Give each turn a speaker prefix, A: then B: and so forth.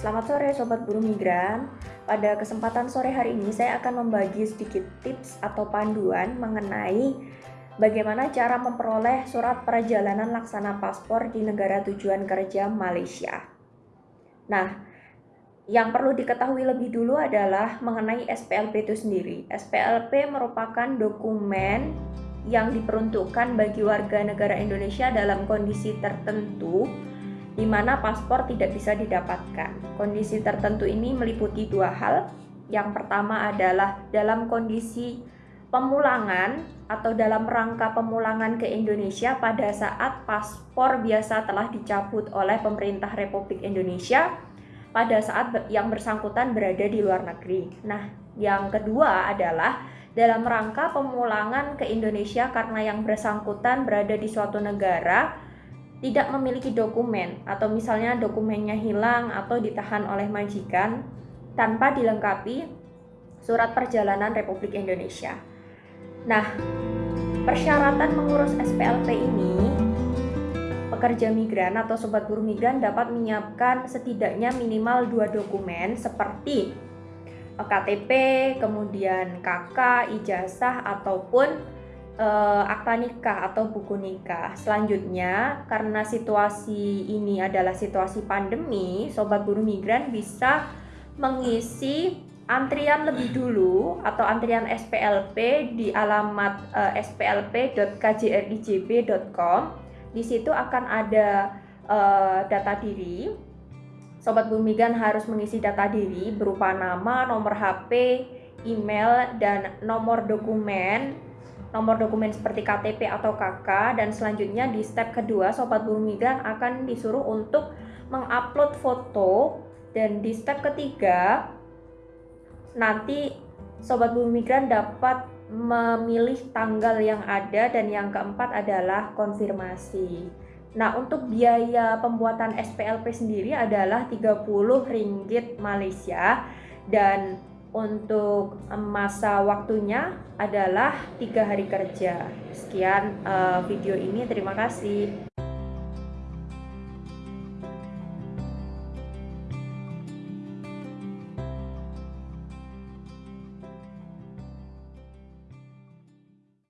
A: sore Sobat Buruh Migran. Pada kesempatan sore hari ini saya akan membagi sedikit tips atau panduan mengenai bagaimana cara memperoleh surat perjalanan laksana paspor di negara tujuan kerja Malaysia. Nah, yang perlu diketahui lebih dulu adalah mengenai SPLP itu sendiri. SPLP merupakan dokumen yang diperuntukkan bagi warga negara Indonesia dalam kondisi tertentu di mana paspor tidak bisa didapatkan. Kondisi tertentu ini meliputi dua hal. Yang pertama adalah dalam kondisi pemulangan atau dalam rangka pemulangan ke Indonesia pada saat paspor biasa telah dicabut oleh pemerintah Republik Indonesia pada saat yang bersangkutan berada di luar negeri. Nah, yang kedua adalah dalam rangka pemulangan ke Indonesia karena yang bersangkutan berada di suatu negara tidak memiliki dokumen atau misalnya dokumennya hilang atau ditahan oleh majikan tanpa dilengkapi surat perjalanan Republik Indonesia. Nah, persyaratan mengurus SPLP ini pekerja migran atau sobat buruh migran dapat menyiapkan setidaknya minimal dua dokumen seperti KTP, kemudian KK, ijazah ataupun uh, akta nikah atau buku nikah. Selanjutnya, karena situasi ini adalah situasi pandemi, sobat buruh migran bisa mengisi antrian lebih dulu atau antrian SPLP di alamat uh, eh, splp.kjrijb.com. Di situ akan ada uh, data diri. Sobat buruh migran harus mengisi data diri berupa nama, nomor HP, email, dan nomor dokumen nomor dokumen seperti KTP atau KK dan selanjutnya di step kedua sobat buruh migran akan disuruh untuk mengupload foto dan di step ketiga nanti sobat buruh migran dapat memilih tanggal yang ada dan yang keempat adalah konfirmasi. Nah, untuk biaya pembuatan SPLP sendiri adalah 30 ringgit Malaysia dan untuk masa waktunya adalah tiga hari kerja. Sekian uh, video ini, terima kasih.